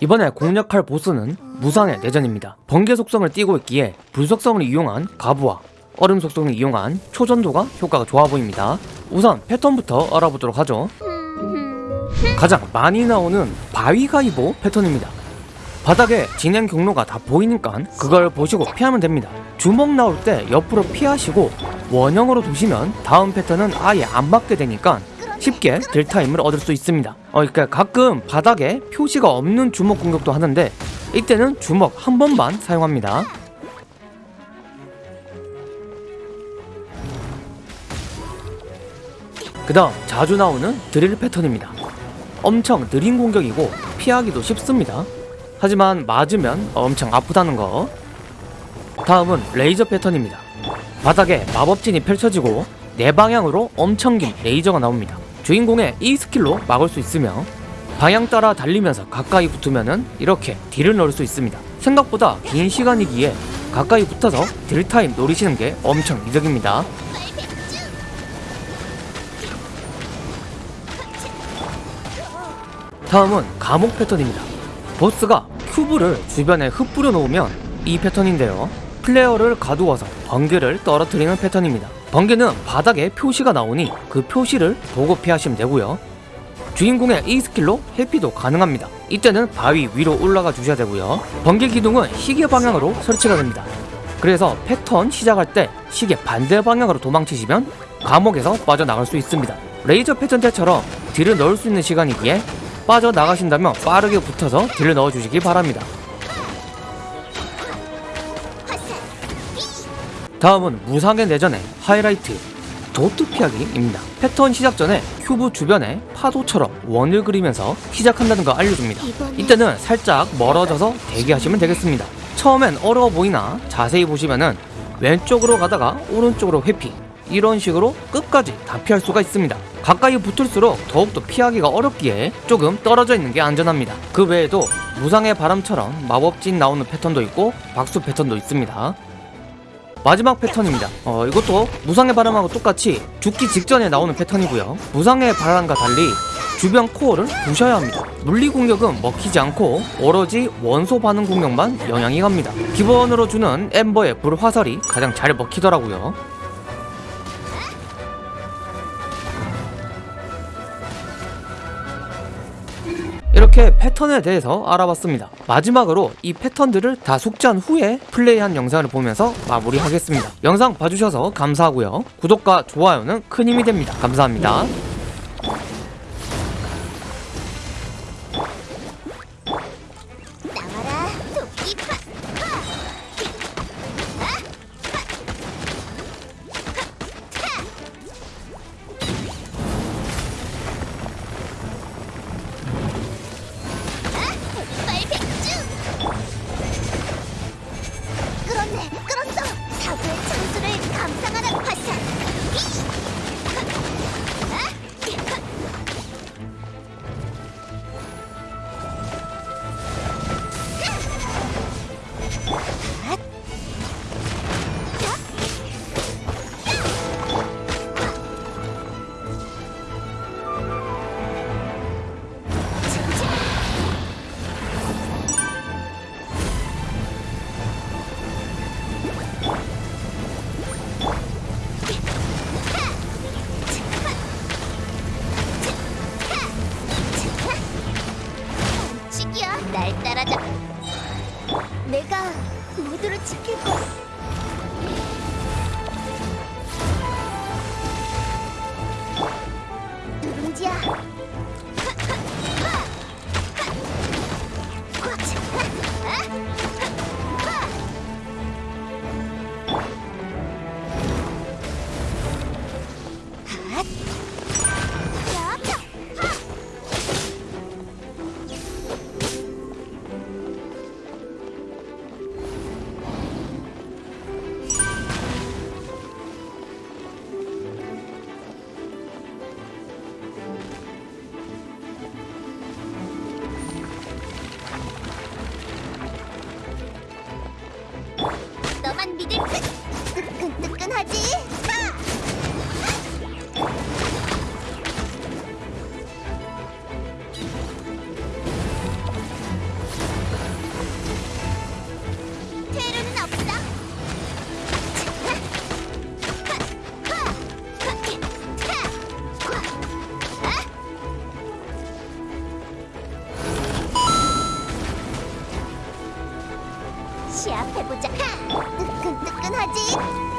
이번에 공략할 보스는 무상의 내전입니다. 번개 속성을 띠고 있기에 불 속성을 이용한 가부와 얼음 속성을 이용한 초전도가 효과가 좋아 보입니다. 우선 패턴부터 알아보도록 하죠. 가장 많이 나오는 바위가이보 패턴입니다. 바닥에 진행 경로가 다 보이니까 그걸 보시고 피하면 됩니다. 주먹 나올 때 옆으로 피하시고 원형으로 두시면 다음 패턴은 아예 안 맞게 되니까 쉽게 딜타임을 얻을 수 있습니다. 어, 그러니까 가끔 바닥에 표시가 없는 주먹 공격도 하는데 이때는 주먹 한 번만 사용합니다. 그 다음 자주 나오는 드릴 패턴입니다. 엄청 느린 공격이고 피하기도 쉽습니다. 하지만 맞으면 엄청 아프다는 거. 다음은 레이저 패턴입니다. 바닥에 마법진이 펼쳐지고 네 방향으로 엄청 긴 레이저가 나옵니다. 주인공의 E skill로 막을 수 있으며 방향 따라 달리면서 가까이 붙으면은 이렇게 deal을 넣을 수 있습니다. 생각보다 긴 시간이기에 가까이 붙어서 deal time 노리시는 게 엄청 이득입니다. 다음은 감옥 패턴입니다. 보스가 cube를 주변에 흩뿌려 놓으면 이 패턴인데요. 플레이어를 가두어서 번개를 떨어뜨리는 패턴입니다. 번개는 바닥에 표시가 나오니 그 표시를 보고 피하시면 되고요. 주인공의 E skill로 회피도 가능합니다. 이때는 바위 위로 올라가 주셔야 되고요. 번개 기둥은 시계 방향으로 설치가 됩니다. 그래서 패턴 시작할 때 시계 반대 방향으로 도망치시면 감옥에서 빠져나갈 수 있습니다. 레이저 패턴 때처럼 deal을 넣을 수 있는 시간이기에 빠져나가신다면 빠르게 붙어서 deal을 넣어주시기 바랍니다. 다음은 무상의 내전의 하이라이트 도트 피하기입니다. 패턴 시작 전에 큐브 주변에 파도처럼 원을 그리면서 시작한다는 거 알려줍니다. 이때는 살짝 멀어져서 대기하시면 되겠습니다. 처음엔 어려워 보이나 자세히 보시면은 왼쪽으로 가다가 오른쪽으로 회피 이런 식으로 끝까지 다 피할 수가 있습니다. 가까이 붙을수록 더욱더 피하기가 어렵기에 조금 떨어져 있는 게 안전합니다. 그 외에도 무상의 바람처럼 마법진 나오는 패턴도 있고 박수 패턴도 있습니다. 마지막 패턴입니다. 어, 이것도 무상의 바람하고 똑같이 죽기 직전에 나오는 패턴이고요. 무상의 바람과 달리 주변 코어를 부셔야 합니다. 물리 공격은 먹히지 않고 오로지 원소 반응 공격만 영향이 갑니다. 기본으로 주는 엠버의 불화살이 가장 잘 먹히더라고요. 이렇게 패턴에 대해서 알아봤습니다. 마지막으로 이 패턴들을 다 숙지한 후에 플레이한 영상을 보면서 마무리하겠습니다. 영상 봐주셔서 감사하고요. 구독과 좋아요는 큰 힘이 됩니다. 감사합니다. 내가 모두를 지킬 거야 뜨끈뜨끈하지? 시합해보자. 하! 뜨끈뜨끈하지? 아!